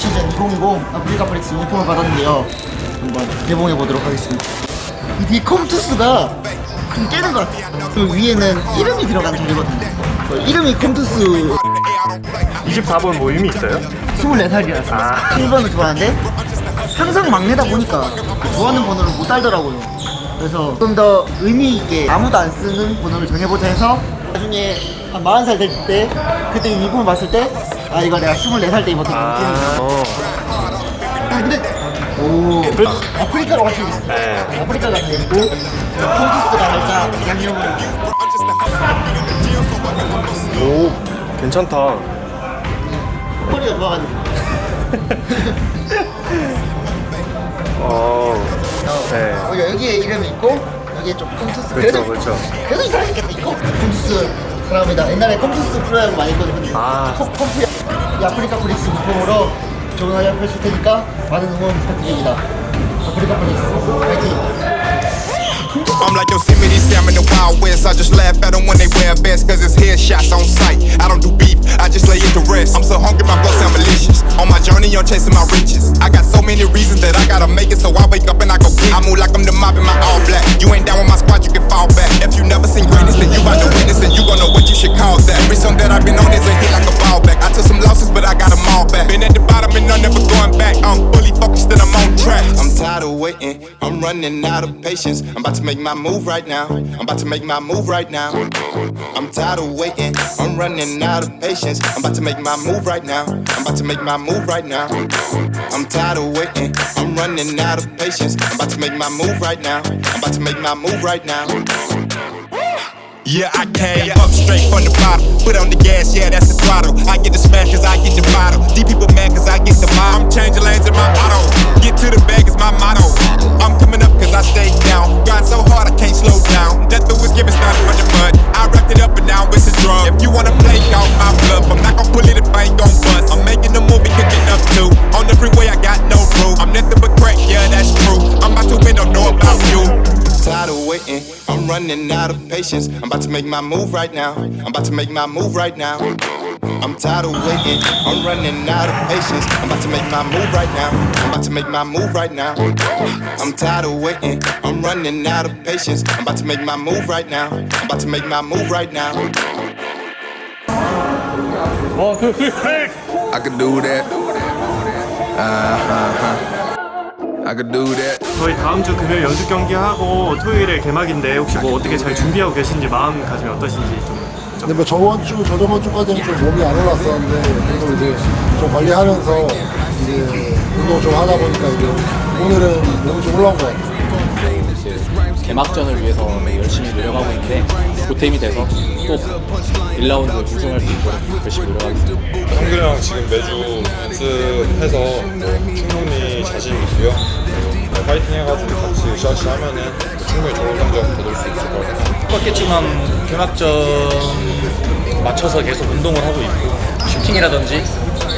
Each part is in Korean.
시즌 2020 아프리카 프릭스 유니폼을 받았는데요. 한번 개봉해 보도록 하겠습니다. 이 컴투스가 좀 깨는 것 같아요. 그 위에는 이름이 들어간 자리거든요. 그 이름이 컴투스 24번 뭐 의미 있어요? 24살이라서 아. 1번을 좋아하는데 항상 막내다 보니까 좋아하는 번호를 못 달더라고요. 그래서 좀 더 의미 있게 아무도 안 쓰는 번호를 정해보자 해서 나중에 한 40살 될 때 그때 유니폼을 봤을 때 아 이거 내가 24살 때 입었던 아, 어. 아 근데 오 그- 아프리카로 같이 있어 네. 아프리카가 다 있고 컴퓨스가 살짝 양념을 오, 괜찮다. 허리가 좋아가지고 어, 네. 어, 여기에 이름이 있고 여기에 좀 컴투스 그렇죠, 그렇죠. 그래도 이상하겠다 이거 컴투스 사랑합니다 옛날에 컴투스 프로야구 많이 했거든요 아. 컴- 컴프 이 아프리카 프릭스 유니폼으로 좋은 활약 펼칠 테니까 많은 응원 부탁드립니다 아프리카 프릭스 파이팅 I'm like Yosemite Sam in the Wild West. I just laugh at them when they wear vests, cause it's headshots on sight. I don't do beef, I just lay it to rest. I'm so hungry, my blood sound malicious. On my journey, I'm chasing my riches. I got so many reasons that I gotta make it, so I wake up and I go get it. I move like I'm the mob in my. You ain't down with my squad, you can fall back. If you never seen greatness, then you about to witness, and you gon' know what you should call that. Every song that I've been on is a hit like a ball back. I'm running out of patience. I'm about to make my move right now. I'm about to make my move right now. I'm tired of waiting, I'm running out of patience. I'm about to make my move right now. I'm about to make my move right now. I'm tired of waiting, I'm running out of patience. I'm about to make my move right now. I'm about to make my move right now. Yeah, I came up straight from the bottom. Put on the gas, yeah, that's the throttle. I get the smash cause I get the bottle. These people mad cause I get the mile. I'm changing lanes in my auto. Get to the bag is my motto. I'm coming up cause I stay down. Grind so hard I can't slow down. Death was given started the mud. I wrapped it up and now it's a drug. If you wanna play, call my bluff. I'm not gonna pull it if I ain't gon' bust. I'm making a movie cooking up too. On the freeway, I got no roof. I'm nothing but crack, yeah, that's true. I'm about to win, don't know about you. Tired of waiting, I'm running out of patience. I'm about to make my move right now. I'm about to make my move right now. I'm tired of waiting, I'm running out of patience. I'm about to make my move right now. I'm about to make my move right now. I'm tired of waiting, I'm running out of patience. I'm about to make my move right now. I'm about to make my move right now. 원, 투, 쓰리, 팩! I could do that. Uh-huh. I could do that. 저희 다음 주 금요일 연습 경기 하고 토요일에 개막인데 혹시 뭐 어떻게 잘 준비하고 계신지 마음가짐이 어떠신지 좀 근데 뭐 저번 주, 저저번 주까지는 좀 몸이 안 올랐었는데 그래도 이제 좀 관리하면서 이제 운동 좀 하다 보니까 이제 오늘은 몸이 좀 올라온 것 같아요. 개막전을 위해서 열심히 노력하고 있는데 보탬이 돼서 꼭 1라운드 우승할 수 있도록 열심히 노력하겠습니다. 형들이랑 지금 매주 연습해서 뭐 충분히 자신 있고요. 뭐 파이팅 해가지고 으쌰으쌰 하면은 충분히 좋은 성적 거둘 수 있을 것 같아요. 똑같겠지만 개막전 맞춰서 계속 운동을 하고 있고 슈팅이라든지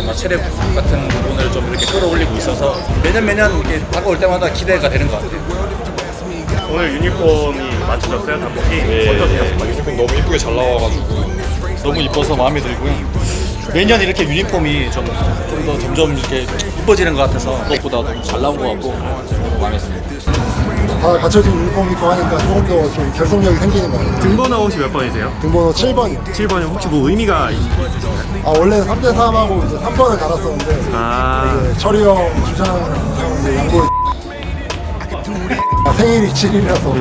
뭐 체력 같은 부분을 좀 이렇게 끌어올리고 있어서 매년 매년 이렇게 다가올 때마다 기대가 되는 것 같아요. 오늘 유니폼이 맞춰졌어요 단복이 예, 어떠세요? 유니폼 너무 이쁘게 잘 나와가지고 너무 이뻐서 마음에 들고요. 매년 이렇게 유니폼이 좀좀더 점점 이렇게 이뻐지는 것 같아서 그것보다 잘 나온 것 같고 마음에 듭니다. 다 갖춰진 유니폼 입고 하니까 조금 더 좀 결속력이 생기는 것 같아요. 등번호 혹시 몇 번이세요? 등번호 7번이요. 7번이 혹시 뭐 의미가 있... 아, 원래는 3대3하고 이제 3번을 달았었는데 아 철이 형 주장 이제 양보 아, 생일이 7일이라서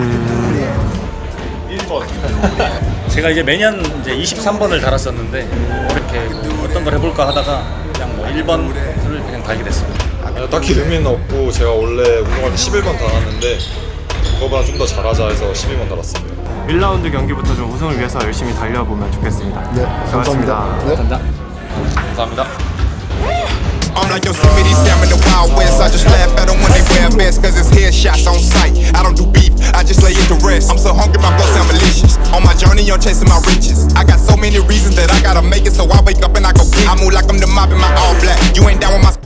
제가 이제 매년 이제 23번을 달았었는데 이렇게 뭐 어떤 걸 해볼까 하다가 그냥 뭐 1번을 그냥 달게 됐습니다. 아, 딱히 의미는 없고 제가 원래 운동할 때 11번 달았는데 그거보다 좀 더 잘하자 해서 12번 달았습니다. 1라운드 경기부터 좀 우승을 위해서 열심히 달려보면 좋겠습니다 네, 감사합니다. 네. 감사합니다. I'm like Yosemite Sam in the Wild West. I just laugh at them when they wear vests, cause it's headshots on sight. I don't do beef, I just lay it to rest. I'm so hungry, my blood sound malicious. On my journey, I'm chasing my riches. I got so many reasons that I gotta make it, so I wake up and I go get it. I move like I'm the mob in my all black. You ain't down with my